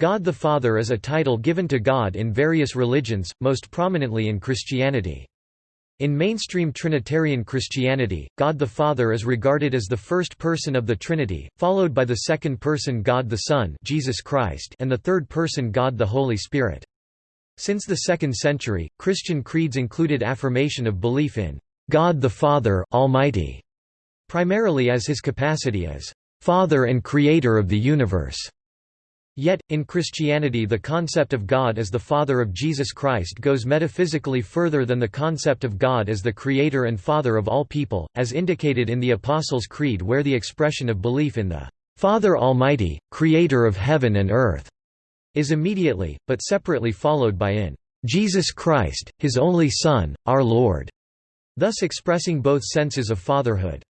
God the Father is a title given to God in various religions, most prominently in Christianity. In mainstream Trinitarian Christianity, God the Father is regarded as the first person of the Trinity, followed by the second person God the Son Jesus Christ and the third person God the Holy Spirit. Since the 2nd century, Christian creeds included affirmation of belief in God the Father Almighty, primarily as his capacity as Father and Creator of the universe. Yet, in Christianity the concept of God as the Father of Jesus Christ goes metaphysically further than the concept of God as the Creator and Father of all people, as indicated in the Apostles' Creed where the expression of belief in the Father Almighty, Creator of heaven and earth, is immediately, but separately followed by in Jesus Christ, His only Son, our Lord, thus expressing both senses of fatherhood.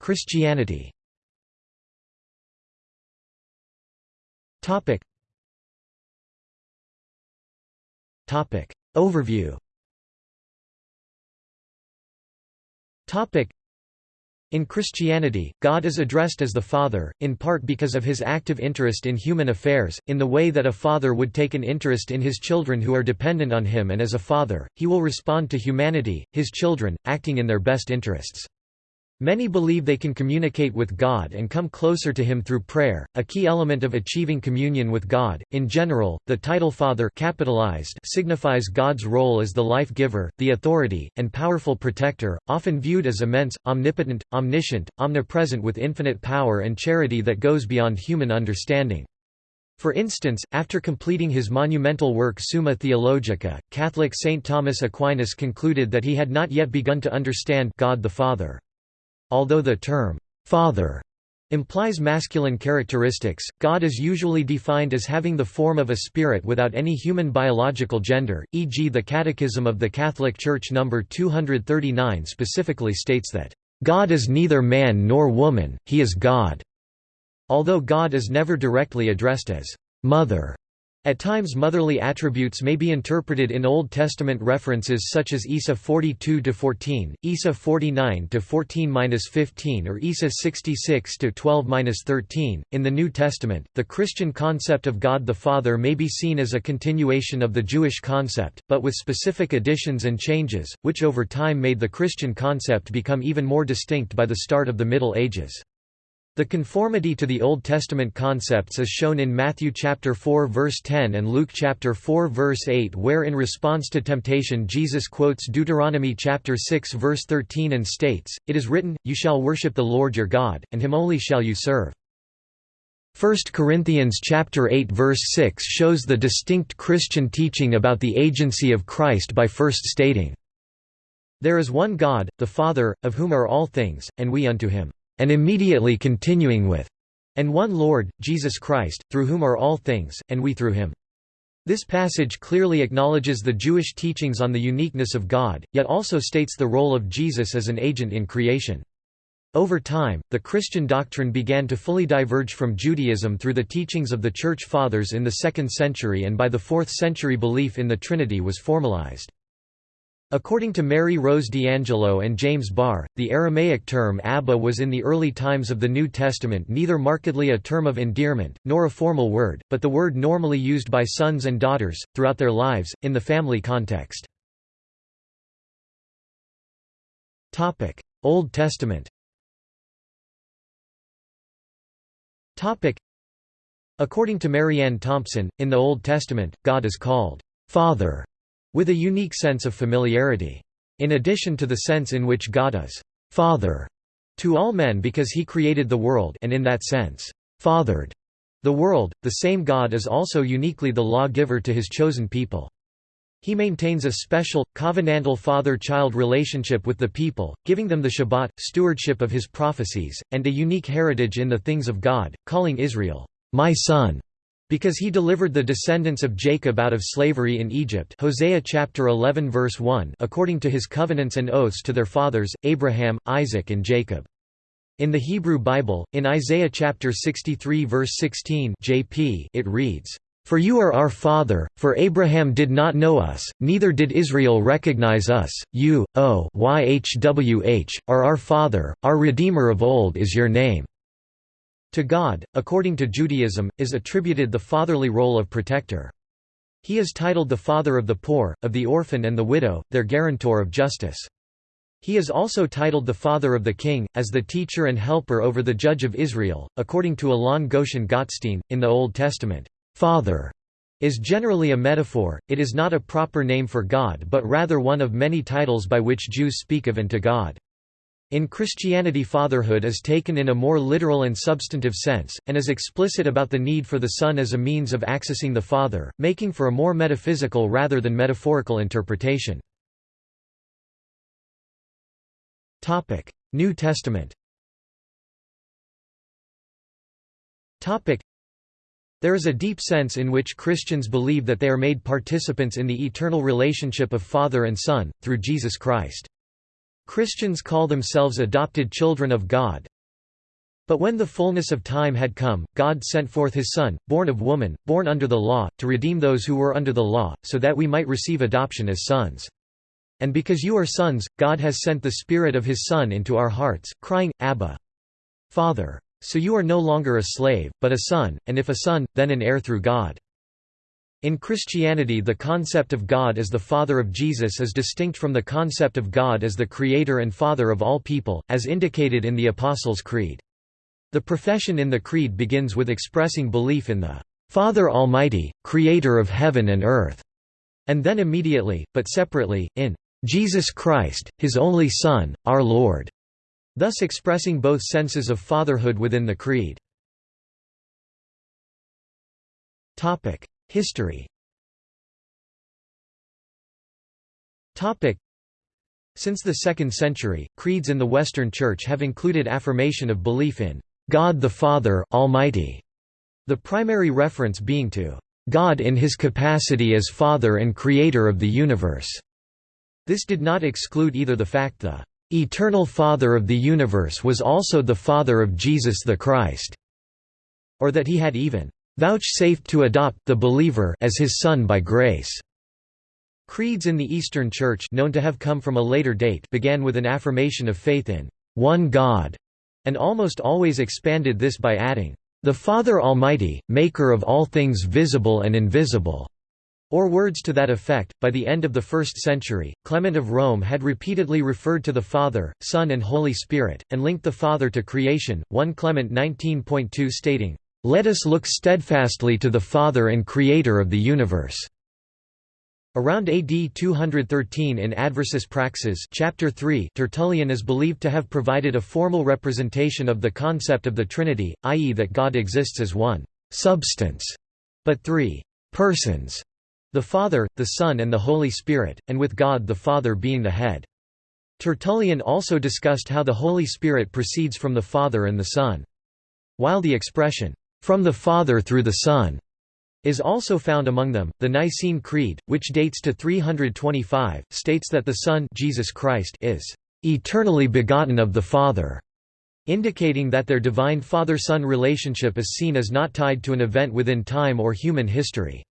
Christianity Topic. Topic. Overview Topic. In Christianity, God is addressed as the Father, in part because of his active interest in human affairs, in the way that a father would take an interest in his children who are dependent on him and as a father, he will respond to humanity, his children, acting in their best interests. Many believe they can communicate with God and come closer to Him through prayer, a key element of achieving communion with God. In general, the title Father capitalized signifies God's role as the life giver, the authority, and powerful protector, often viewed as immense, omnipotent, omniscient, omnipresent with infinite power and charity that goes beyond human understanding. For instance, after completing his monumental work Summa Theologica, Catholic Saint Thomas Aquinas concluded that he had not yet begun to understand God the Father. Although the term, Father, implies masculine characteristics, God is usually defined as having the form of a spirit without any human biological gender, e.g. the Catechism of the Catholic Church No. 239 specifically states that, "...God is neither man nor woman, he is God." Although God is never directly addressed as, "...mother", at times motherly attributes may be interpreted in Old Testament references such as Isa 42-14, Isa 49-14-15 or Isa 66-12-13. In the New Testament, the Christian concept of God the Father may be seen as a continuation of the Jewish concept, but with specific additions and changes, which over time made the Christian concept become even more distinct by the start of the Middle Ages. The conformity to the Old Testament concepts is shown in Matthew chapter 4 verse 10 and Luke chapter 4 verse 8 where in response to temptation Jesus quotes Deuteronomy chapter 6 verse 13 and states, It is written, You shall worship the Lord your God, and him only shall you serve. 1 Corinthians chapter 8 verse 6 shows the distinct Christian teaching about the agency of Christ by first stating, There is one God, the Father, of whom are all things, and we unto him and immediately continuing with, and one Lord, Jesus Christ, through whom are all things, and we through him. This passage clearly acknowledges the Jewish teachings on the uniqueness of God, yet also states the role of Jesus as an agent in creation. Over time, the Christian doctrine began to fully diverge from Judaism through the teachings of the Church Fathers in the 2nd century and by the 4th century belief in the Trinity was formalized. According to Mary Rose D'Angelo and James Barr, the Aramaic term Abba was in the early times of the New Testament neither markedly a term of endearment, nor a formal word, but the word normally used by sons and daughters, throughout their lives, in the family context. Old Testament According to Marianne Thompson, in the Old Testament, God is called, "'Father' with a unique sense of familiarity. In addition to the sense in which God is «father» to all men because he created the world and in that sense, «fathered» the world, the same God is also uniquely the law-giver to his chosen people. He maintains a special, covenantal father-child relationship with the people, giving them the Shabbat, stewardship of his prophecies, and a unique heritage in the things of God, calling Israel, "'my son' Because he delivered the descendants of Jacob out of slavery in Egypt Hosea chapter 11 verse 1 according to his covenants and oaths to their fathers, Abraham, Isaac and Jacob. In the Hebrew Bible, in Isaiah chapter 63 verse 16 JP, it reads, "For you are our father, for Abraham did not know us, neither did Israel recognize us, you, O YHWH, are our father, our Redeemer of old is your name." To God, according to Judaism, is attributed the fatherly role of protector. He is titled the father of the poor, of the orphan and the widow, their guarantor of justice. He is also titled the father of the king, as the teacher and helper over the judge of Israel. According to Alon Goshen Gottstein, in the Old Testament, father is generally a metaphor, it is not a proper name for God but rather one of many titles by which Jews speak of and to God. In Christianity fatherhood is taken in a more literal and substantive sense, and is explicit about the need for the Son as a means of accessing the Father, making for a more metaphysical rather than metaphorical interpretation. New Testament there is a deep sense in which Christians believe that they are made participants in the eternal relationship of Father and Son, through Jesus Christ. Christians call themselves adopted children of God. But when the fullness of time had come, God sent forth his Son, born of woman, born under the law, to redeem those who were under the law, so that we might receive adoption as sons. And because you are sons, God has sent the Spirit of his Son into our hearts, crying, Abba! Father! So you are no longer a slave, but a son, and if a son, then an heir through God. In Christianity the concept of God as the Father of Jesus is distinct from the concept of God as the Creator and Father of all people, as indicated in the Apostles' Creed. The profession in the Creed begins with expressing belief in the Father Almighty, Creator of heaven and earth, and then immediately, but separately, in Jesus Christ, His only Son, our Lord, thus expressing both senses of fatherhood within the Creed. History Since the 2nd century, creeds in the Western Church have included affirmation of belief in God the Father Almighty, the primary reference being to God in his capacity as Father and Creator of the universe. This did not exclude either the fact the eternal Father of the universe was also the Father of Jesus the Christ, or that he had even vouchsafed to adopt the believer as his son by grace. Creeds in the Eastern Church known to have come from a later date began with an affirmation of faith in one God, and almost always expanded this by adding, "...the Father Almighty, maker of all things visible and invisible." or words to that effect. By the end of the 1st century, Clement of Rome had repeatedly referred to the Father, Son, and Holy Spirit, and linked the Father to creation. 1 Clement 19.2 stating, let us look steadfastly to the Father and Creator of the universe." Around AD 213 in Adversus Praxean chapter 3, Tertullian is believed to have provided a formal representation of the concept of the Trinity, i.e. that God exists as one «substance», but three «persons», the Father, the Son and the Holy Spirit, and with God the Father being the head. Tertullian also discussed how the Holy Spirit proceeds from the Father and the Son. While the expression, from the Father through the Son, is also found among them. The Nicene Creed, which dates to 325, states that the Son Jesus Christ is eternally begotten of the Father, indicating that their divine Father-Son relationship is seen as not tied to an event within time or human history.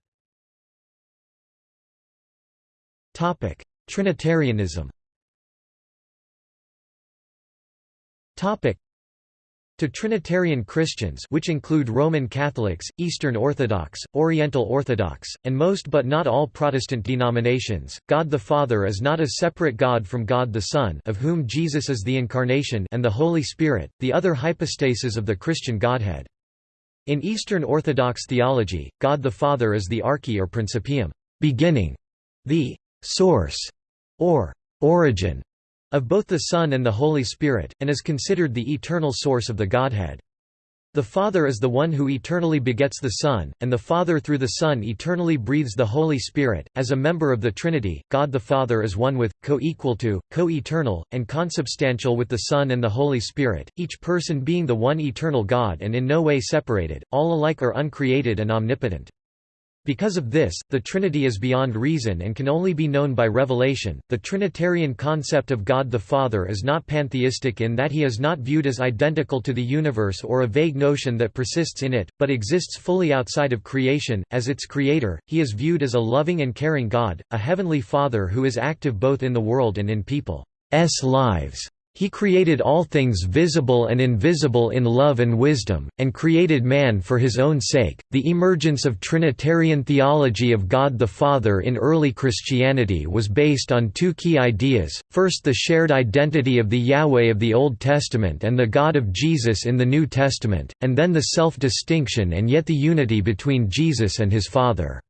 Topic: Trinitarianism. Topic: to Trinitarian Christians which include Roman Catholics, Eastern Orthodox, Oriental Orthodox, and most but not all Protestant denominations, God the Father is not a separate God from God the Son of whom Jesus is the Incarnation and the Holy Spirit, the other hypostases of the Christian Godhead. In Eastern Orthodox theology, God the Father is the arche or principium beginning", the «source» or «origin» of both the Son and the Holy Spirit, and is considered the eternal source of the Godhead. The Father is the one who eternally begets the Son, and the Father through the Son eternally breathes the Holy Spirit. As a member of the Trinity, God the Father is one with, co-equal to, co-eternal, and consubstantial with the Son and the Holy Spirit, each person being the one eternal God and in no way separated, all alike are uncreated and omnipotent. Because of this, the Trinity is beyond reason and can only be known by revelation. The Trinitarian concept of God the Father is not pantheistic in that he is not viewed as identical to the universe or a vague notion that persists in it, but exists fully outside of creation. As its creator, he is viewed as a loving and caring God, a heavenly Father who is active both in the world and in people's lives. He created all things visible and invisible in love and wisdom, and created man for his own sake. The emergence of Trinitarian theology of God the Father in early Christianity was based on two key ideas first, the shared identity of the Yahweh of the Old Testament and the God of Jesus in the New Testament, and then the self distinction and yet the unity between Jesus and his Father.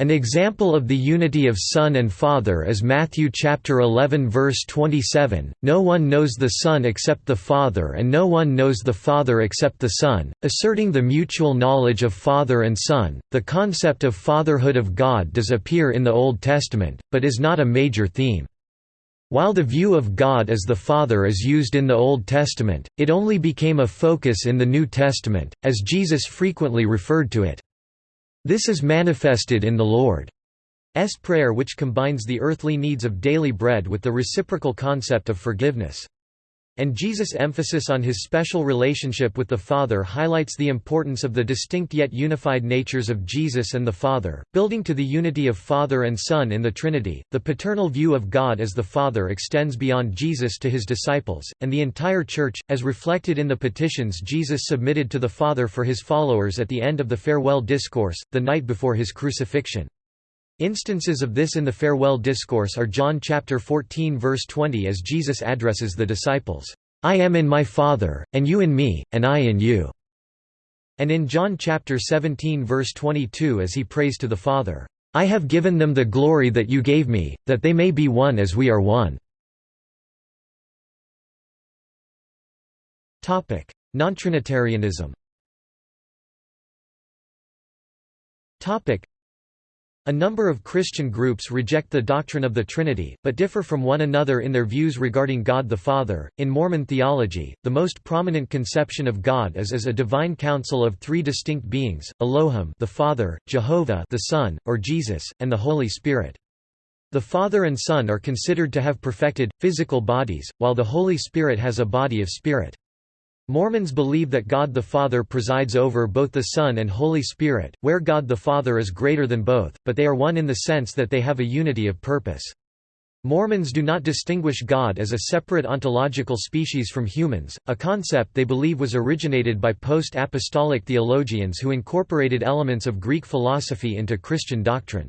An example of the unity of Son and Father is Matthew chapter 11 verse 27, No one knows the Son except the Father and no one knows the Father except the Son, asserting the mutual knowledge of Father and Son. The concept of fatherhood of God does appear in the Old Testament, but is not a major theme. While the view of God as the Father is used in the Old Testament, it only became a focus in the New Testament, as Jesus frequently referred to it. This is manifested in the Lord's Prayer which combines the earthly needs of daily bread with the reciprocal concept of forgiveness. And Jesus' emphasis on his special relationship with the Father highlights the importance of the distinct yet unified natures of Jesus and the Father, building to the unity of Father and Son in the Trinity. The paternal view of God as the Father extends beyond Jesus to his disciples, and the entire Church, as reflected in the petitions Jesus submitted to the Father for his followers at the end of the farewell discourse, the night before his crucifixion. Instances of this in the farewell discourse are John chapter 14 verse 20 as Jesus addresses the disciples, "I am in my Father, and you in me, and I in you." And in John chapter 17 verse 22 as he prays to the Father, "I have given them the glory that you gave me, that they may be one as we are one." Topic: Non-Trinitarianism. Topic: a number of Christian groups reject the doctrine of the Trinity, but differ from one another in their views regarding God the Father. In Mormon theology, the most prominent conception of God is as a divine council of three distinct beings: Elohim, the Father, Jehovah, the Son, or Jesus, and the Holy Spirit. The Father and Son are considered to have perfected physical bodies, while the Holy Spirit has a body of spirit. Mormons believe that God the Father presides over both the Son and Holy Spirit, where God the Father is greater than both, but they are one in the sense that they have a unity of purpose. Mormons do not distinguish God as a separate ontological species from humans, a concept they believe was originated by post-apostolic theologians who incorporated elements of Greek philosophy into Christian doctrine.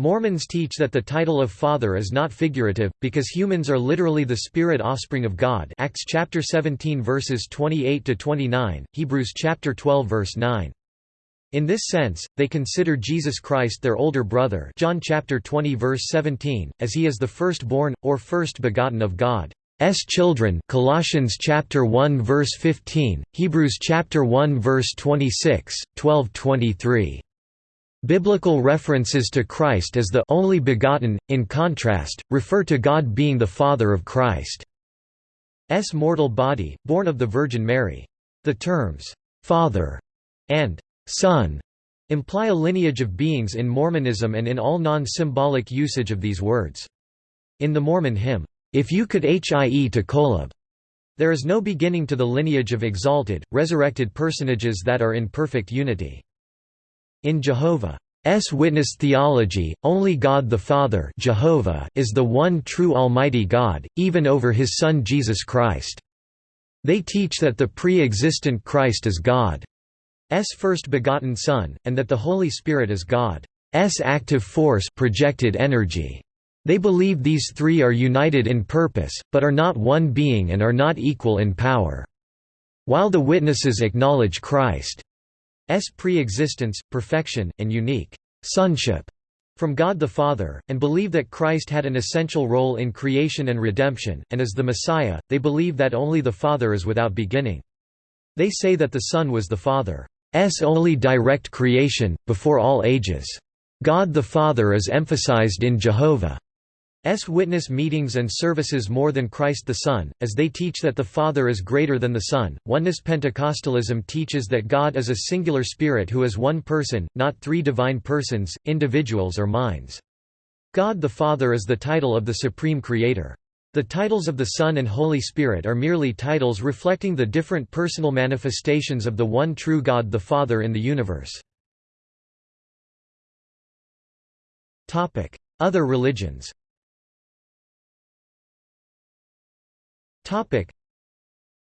Mormons teach that the title of Father is not figurative, because humans are literally the spirit offspring of God Acts chapter 17 verses 28–29, Hebrews chapter 12 verse 9. In this sense, they consider Jesus Christ their older brother John chapter 20 verse 17, as he is the firstborn, or first begotten of God's children Colossians chapter 1 verse 15, Hebrews chapter 1 verse 26, 12-23. Biblical references to Christ as the only begotten, in contrast, refer to God being the Father of Christ's mortal body, born of the Virgin Mary. The terms, "'Father' and "'Son' imply a lineage of beings in Mormonism and in all non-symbolic usage of these words. In the Mormon hymn, "'If you could hie to Kolob' there is no beginning to the lineage of exalted, resurrected personages that are in perfect unity. In Jehovah's Witness theology, only God the Father Jehovah is the one true Almighty God, even over His Son Jesus Christ. They teach that the pre-existent Christ is God's first begotten Son, and that the Holy Spirit is God's active force projected energy. They believe these three are united in purpose, but are not one being and are not equal in power. While the witnesses acknowledge Christ pre-existence, perfection, and unique sonship from God the Father, and believe that Christ had an essential role in creation and redemption, and as the Messiah, they believe that only the Father is without beginning. They say that the Son was the Father's only direct creation, before all ages. God the Father is emphasized in Jehovah. S witness meetings and services more than Christ the Son, as they teach that the Father is greater than the Son. Oneness Pentecostalism teaches that God is a singular spirit who is one person, not three divine persons, individuals or minds. God the Father is the title of the Supreme Creator. The titles of the Son and Holy Spirit are merely titles reflecting the different personal manifestations of the one true God the Father in the universe. Other religions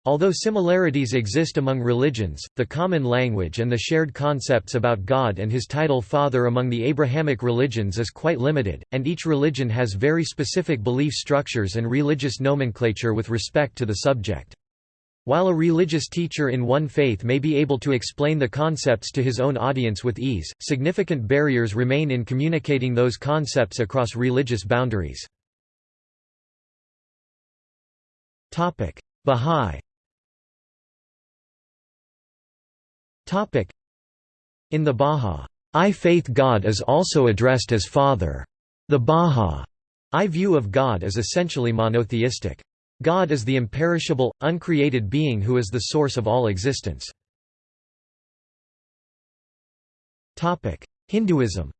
Although similarities exist among religions, the common language and the shared concepts about God and his title Father among the Abrahamic religions is quite limited, and each religion has very specific belief structures and religious nomenclature with respect to the subject. While a religious teacher in one faith may be able to explain the concepts to his own audience with ease, significant barriers remain in communicating those concepts across religious boundaries. Bahá'í Topic: In the Bahá'í faith God is also addressed as Father. The Bahá'í view of God is essentially monotheistic. God is the imperishable, uncreated being who is the source of all existence. Hinduism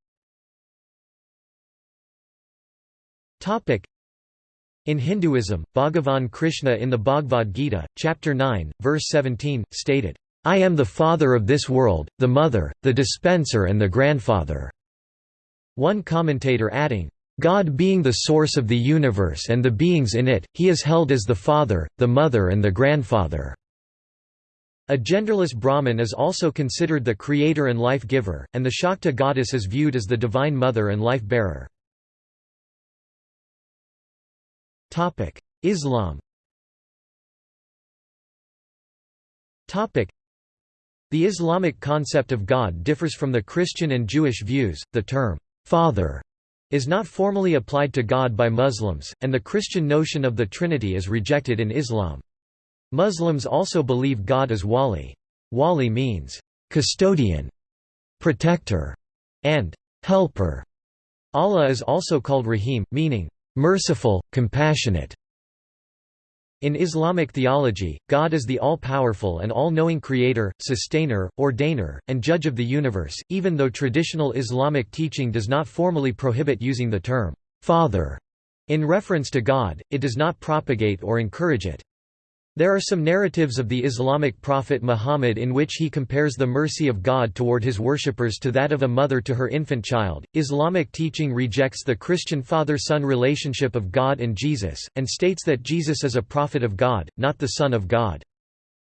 in Hinduism, Bhagavan Krishna in the Bhagavad Gita, chapter 9, verse 17, stated, I am the father of this world, the mother, the dispenser and the grandfather." One commentator adding, God being the source of the universe and the beings in it, he is held as the father, the mother and the grandfather. A genderless Brahman is also considered the creator and life giver, and the Shakta goddess is viewed as the divine mother and life bearer. Islam Topic: the Islamic concept of God differs from the Christian and Jewish views. The term, Father, is not formally applied to God by Muslims, and the Christian notion of the Trinity is rejected in Islam. Muslims also believe God is Wali. Wali means, custodian, protector, and helper. Allah is also called Rahim, meaning, merciful, compassionate. In Islamic theology, God is the all-powerful and all-knowing creator, sustainer, ordainer, and judge of the universe, even though traditional Islamic teaching does not formally prohibit using the term, Father, in reference to God, it does not propagate or encourage it. There are some narratives of the Islamic prophet Muhammad in which he compares the mercy of God toward his worshippers to that of a mother to her infant child. Islamic teaching rejects the Christian father son relationship of God and Jesus, and states that Jesus is a prophet of God, not the Son of God.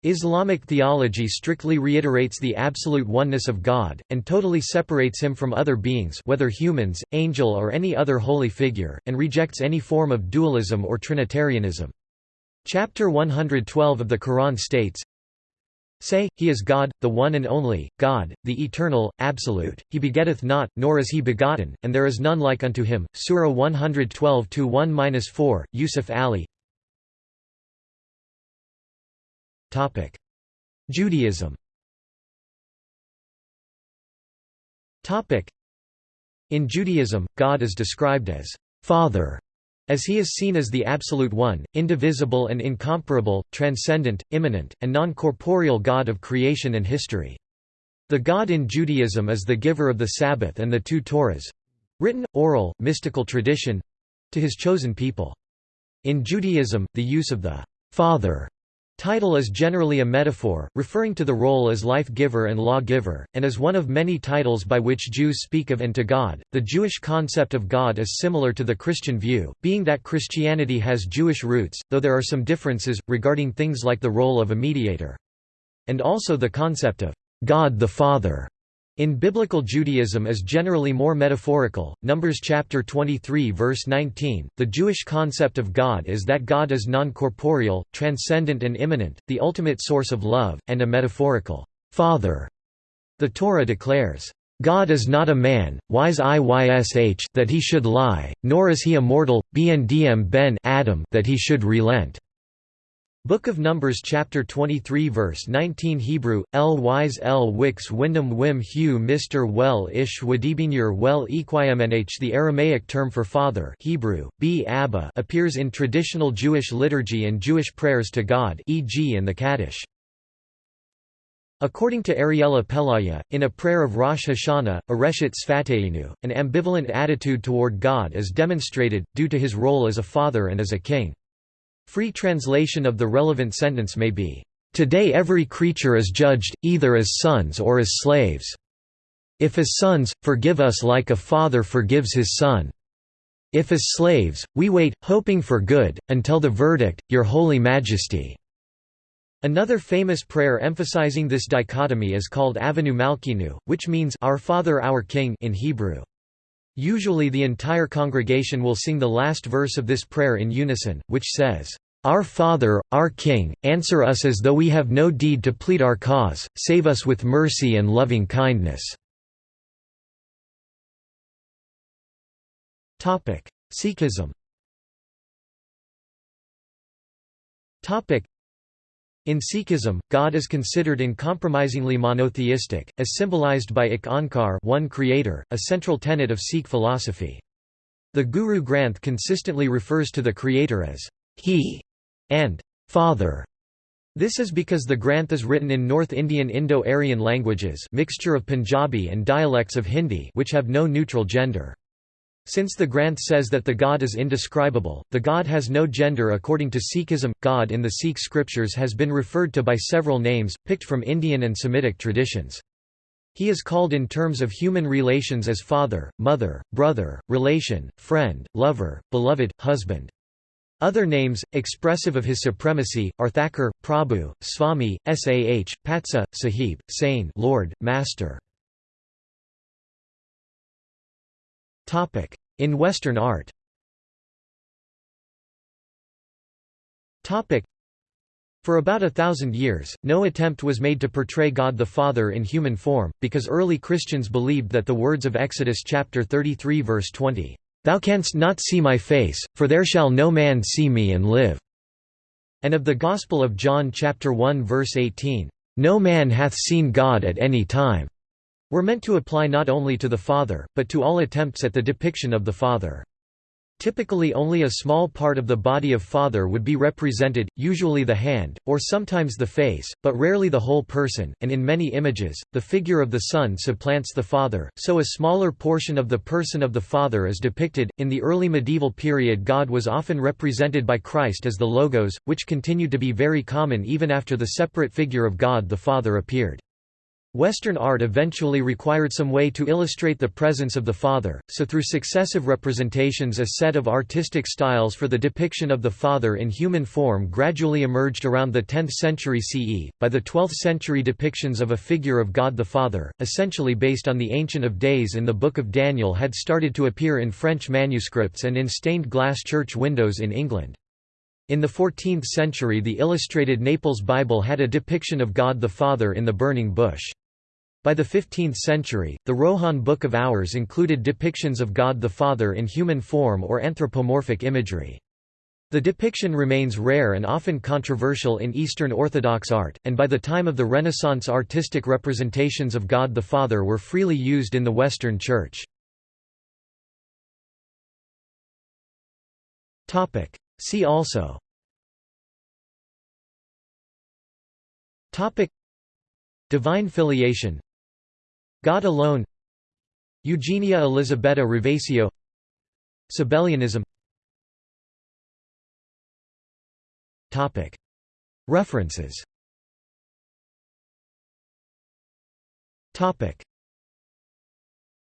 Islamic theology strictly reiterates the absolute oneness of God, and totally separates him from other beings whether humans, angel or any other holy figure, and rejects any form of dualism or Trinitarianism. Chapter 112 of the Quran states, Say, He is God, the one and only, God, the eternal, absolute, He begetteth not, nor is He begotten, and there is none like unto Him. Surah 112-1-4, Yusuf Ali. Judaism. In Judaism, God is described as Father as he is seen as the Absolute One, indivisible and incomparable, transcendent, immanent, and non-corporeal God of creation and history. The God in Judaism is the giver of the Sabbath and the two Torahs—written, oral, mystical tradition—to his chosen people. In Judaism, the use of the Father Title is generally a metaphor, referring to the role as life-giver and law-giver, and is one of many titles by which Jews speak of and to God. The Jewish concept of God is similar to the Christian view, being that Christianity has Jewish roots, though there are some differences, regarding things like the role of a mediator. And also the concept of God the Father in Biblical Judaism is generally more metaphorical. Numbers chapter 23 verse 19. The Jewish concept of God is that God is non-corporeal, transcendent and immanent, the ultimate source of love, and a metaphorical father. The Torah declares, God is not a man, wise Iysh that he should lie, nor is he a mortal, bndm ben Adam that he should relent. Book of Numbers chapter 23 verse 19 Hebrew, L wise L wix windom wim hu Mr well ish wadibinur well equimnh The Aramaic term for father Hebrew, b Abba appears in traditional Jewish liturgy and Jewish prayers to God e.g. in the Kaddish. According to Ariela Pelaia, in a prayer of Rosh Hashanah, Areshet Sfateinu, an ambivalent attitude toward God is demonstrated, due to his role as a father and as a king. Free translation of the relevant sentence may be, "...today every creature is judged, either as sons or as slaves. If as sons, forgive us like a father forgives his son." If as slaves, we wait, hoping for good, until the verdict, Your Holy Majesty." Another famous prayer emphasizing this dichotomy is called Avinu Malkeinu, which means Our Father Our King in Hebrew. Usually the entire congregation will sing the last verse of this prayer in unison, which says, "'Our Father, our King, answer us as though we have no deed to plead our cause, save us with mercy and loving kindness." Sikhism in Sikhism, God is considered uncompromisingly monotheistic, as symbolized by Ik Onkar one creator, a central tenet of Sikh philosophy. The Guru Granth consistently refers to the creator as He and Father. This is because the Granth is written in North Indian Indo-Aryan languages mixture of Punjabi and dialects of Hindi which have no neutral gender. Since the Granth says that the God is indescribable, the God has no gender according to Sikhism. God in the Sikh scriptures has been referred to by several names, picked from Indian and Semitic traditions. He is called in terms of human relations as father, mother, brother, relation, friend, lover, beloved, husband. Other names, expressive of his supremacy, are Thakur, Prabhu, Swami, Sah, Patsah, Sahib, Sain Lord, Master. In Western art. For about a thousand years, no attempt was made to portray God the Father in human form, because early Christians believed that the words of Exodus chapter 33 verse 20, "'Thou canst not see my face, for there shall no man see me and live' and of the Gospel of John chapter 1 verse 18, "'No man hath seen God at any time' were meant to apply not only to the Father, but to all attempts at the depiction of the Father. Typically only a small part of the body of Father would be represented, usually the hand, or sometimes the face, but rarely the whole person, and in many images, the figure of the Son supplants the Father, so a smaller portion of the person of the Father is depicted. In the early medieval period, God was often represented by Christ as the Logos, which continued to be very common even after the separate figure of God the Father appeared. Western art eventually required some way to illustrate the presence of the Father, so through successive representations a set of artistic styles for the depiction of the Father in human form gradually emerged around the 10th century CE. By the 12th century depictions of a figure of God the Father, essentially based on the Ancient of Days in the Book of Daniel had started to appear in French manuscripts and in stained glass church windows in England. In the 14th century the illustrated Naples Bible had a depiction of God the Father in the burning bush. By the 15th century, the Rohan Book of Hours included depictions of God the Father in human form or anthropomorphic imagery. The depiction remains rare and often controversial in Eastern Orthodox art, and by the time of the Renaissance artistic representations of God the Father were freely used in the Western Church. See also Divine filiation God alone. Eugenia Elisabetta Ravasio Sabellianism. References